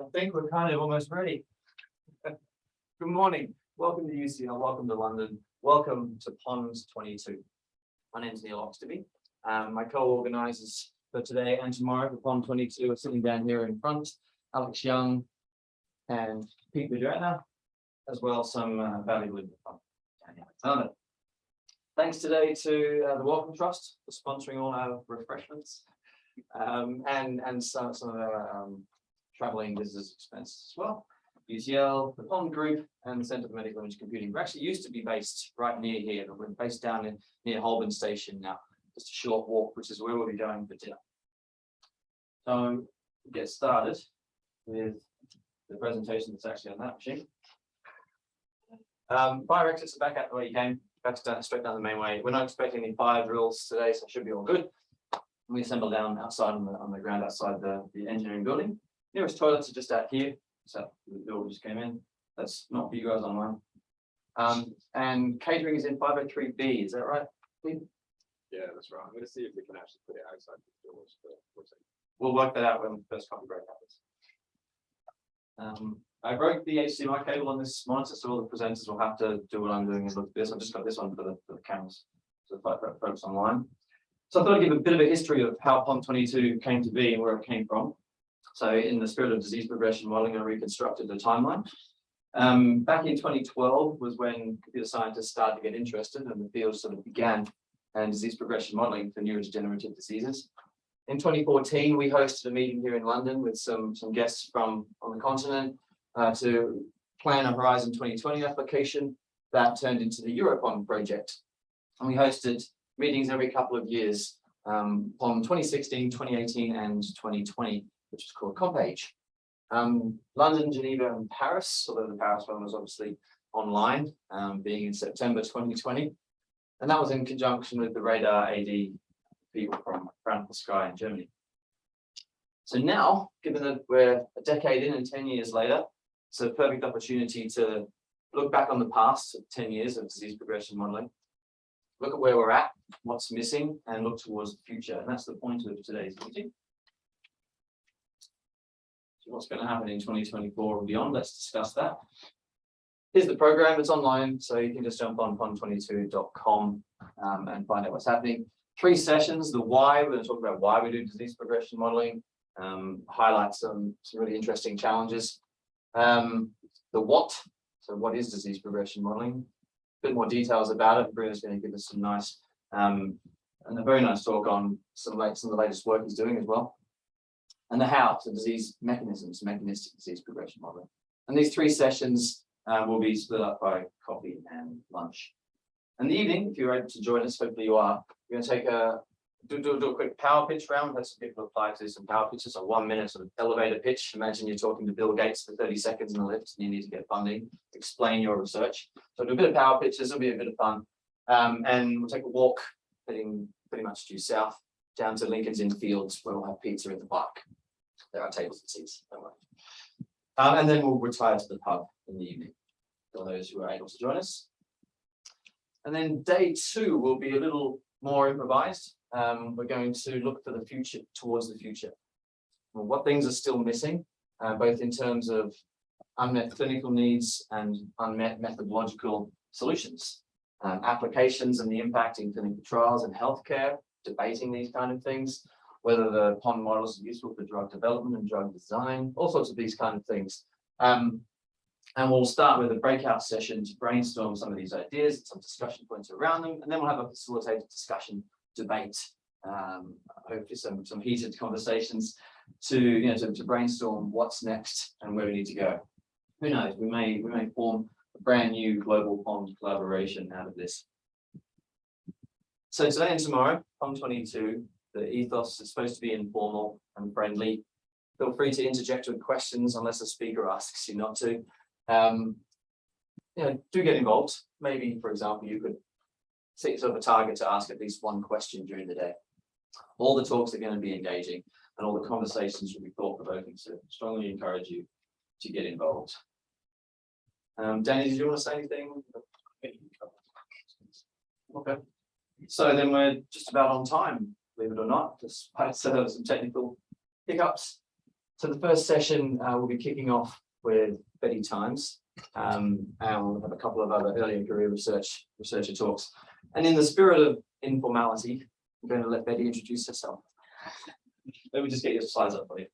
I think we're kind of almost ready. Good morning, welcome to UCL, welcome to London, welcome to Ponds twenty-two. My name's Neil Oxtoby, um, my co-organisers for today and tomorrow for Pond twenty-two are sitting down here in front, Alex Young and Pete Madrena, as well as some uh, valuable Daniel Thanks today to uh, the Wellcome Trust for sponsoring all our refreshments. Um, and, and some, some of our, um, traveling visitors expenses as well. UCL, the Pond Group and the Centre for Medical Image Computing. We actually used to be based right near here, but we're based down in near Holborn Station now. Just a short walk, which is where we'll be going for dinner. So get started with the presentation that's actually on that machine. Um, fire exits are back out the way you came, back down, straight down the main way. We're not expecting any fire drills today, so it should be all good. We assemble down outside on the, on the ground outside the, the engineering building. Nearest toilets are just out here, so the bill just came in. That's not for you guys online. Um, and catering is in five oh three B, is that right? Yeah, that's right. I'm gonna see if we can actually put it outside the doors for, for a second. We'll work that out when the first coffee break happens. Um, I broke the HDMI cable on this monitor, so all the presenters will have to do what I'm doing is look at this. I've just got this one for the, for the cameras. So folks online. So I thought I'd give a bit of a history of how POND twenty-two came to be and where it came from. So in the spirit of disease progression modeling, I reconstructed the timeline. Um, back in twenty twelve was when computer scientists started to get interested and the field sort of began and disease progression modeling for neurodegenerative diseases. In twenty fourteen, we hosted a meeting here in London with some, some guests from on the continent uh, to plan a Horizon twenty twenty application that turned into the EuroPOND project. And we hosted meetings every couple of years um, on 2016, 2018, and 2020, which is called CompAge. Um, London, Geneva, and Paris, although the Paris one was obviously online, um, being in September 2020. And that was in conjunction with the Radar AD people from Frankfurt Sky in Germany. So now, given that we're a decade in and 10 years later, it's a perfect opportunity to look back on the past 10 years of disease progression modeling, look at where we're at, what's missing, and look towards the future. And that's the point of today's meeting. So what's going to happen in 2024 and beyond? Let's discuss that. Here's the program, it's online, so you can just jump on pond22.com um, and find out what's happening. Three sessions, the why, we're going to talk about why we do disease progression modeling, um, highlight some, some really interesting challenges. Um, the what, so what is disease progression modeling? Bit more details about it. Bruno's going to give us some nice um, and a very nice talk on some, late, some of the latest work he's doing as well. And the how, so disease mechanisms, mechanistic disease progression modeling. And these three sessions uh, will be split up by coffee and lunch. And the evening, if you're able to join us, hopefully you are, we're going to take a do, do, do a quick power pitch round. That's some people apply to some power pitches, a one minute sort of elevator pitch. Imagine you're talking to Bill Gates for 30 seconds in the lift and you need to get funding, explain your research. So do a bit of power pitches, it'll be a bit of fun. Um, and we'll take a walk heading pretty much due south down to Lincoln's Inn Fields where we'll have pizza in the park. There are tables and seats, don't worry. Um, and then we'll retire to the pub in the evening for those who are able to join us. And then day two will be a little more improvised. Um, we're going to look for the future, towards the future. Well, what things are still missing, uh, both in terms of unmet clinical needs and unmet methodological solutions, um, applications and the impact in clinical trials and healthcare, debating these kind of things, whether the pond models are useful for drug development and drug design, all sorts of these kind of things. Um, and we'll start with a breakout session to brainstorm some of these ideas, and some discussion points around them, and then we'll have a facilitated discussion debate, um, hopefully some, some heated conversations to, you know, to, to brainstorm what's next and where we need to go. Who knows, we may, we may form a brand new global POND collaboration out of this. So today and tomorrow, POND 22, the ethos is supposed to be informal and friendly. Feel free to interject with questions unless a speaker asks you not to. Um, you know, do get involved. Maybe, for example, you could set yourself a target to ask at least one question during the day. All the talks are going to be engaging and all the conversations will be thought provoking. So strongly encourage you to get involved. Um, Danny, did you want to say anything? Okay. So then we're just about on time, believe it or not, despite uh, some technical hiccups. So the first session, uh, will be kicking off with Betty Tijms. Um, and we'll have a couple of other earlier career research, researcher talks. And in the spirit of informality, I'm going to let Betty introduce herself. Let me just get your slides up for you.